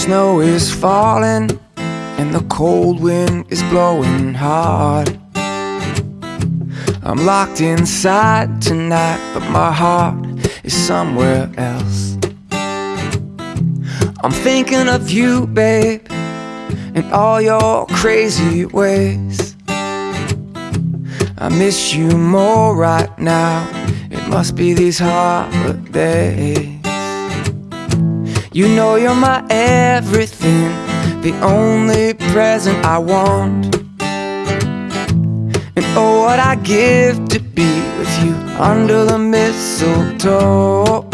snow is falling and the cold wind is blowing hard. I'm locked inside tonight, but my heart is somewhere else. I'm thinking of you, babe, and all your crazy ways. I miss you more right now. It must be these holidays. You know you're my everything, the only present I want. And oh, what I give to be with you under the mistletoe.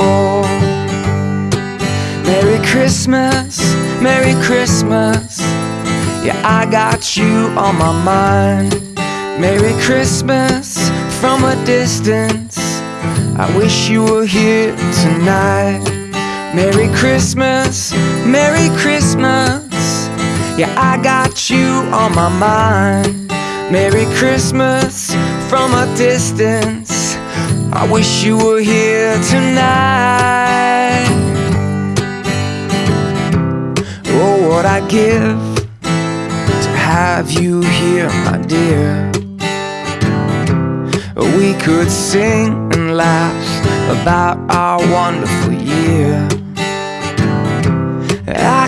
Merry Christmas, Merry Christmas. Yeah, I got you on my mind. Merry Christmas from a distance. I wish you were here tonight. Merry Christmas, Merry Christmas. Yeah, I got you on my mind. Merry Christmas from a distance. I wish you were here tonight. Oh, what I give to have you here, my dear. We could sing and laugh about our wonderful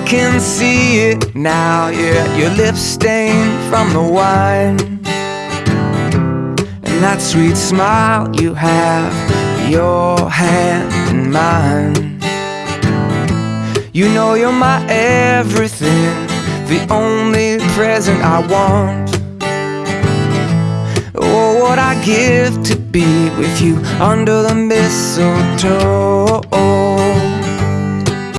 can see it now, yeah, your lips stained from the wine. And that sweet smile you have, your hand in mine. You know you're my everything, the only present I want. Oh, what I give to be with you under the mistletoe.